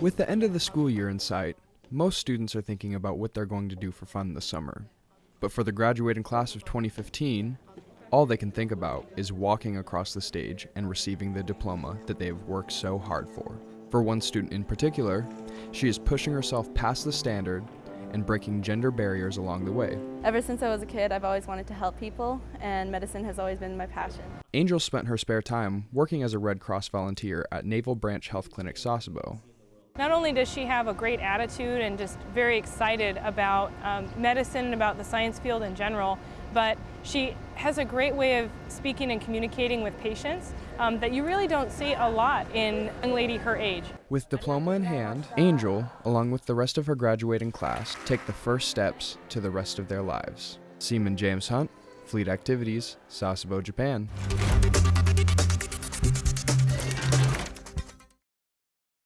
With the end of the school year in sight, most students are thinking about what they're going to do for fun this summer. But for the graduating class of 2015, all they can think about is walking across the stage and receiving the diploma that they have worked so hard for. For one student in particular, she is pushing herself past the standard and breaking gender barriers along the way. Ever since I was a kid, I've always wanted to help people, and medicine has always been my passion. Angel spent her spare time working as a Red Cross volunteer at Naval Branch Health Clinic Sasebo. Not only does she have a great attitude and just very excited about um, medicine and about the science field in general, but she has a great way of speaking and communicating with patients um, that you really don't see a lot in a young lady her age. With diploma in hand, Angel, along with the rest of her graduating class, take the first steps to the rest of their lives. Seaman James Hunt, Fleet Activities, Sasebo, Japan.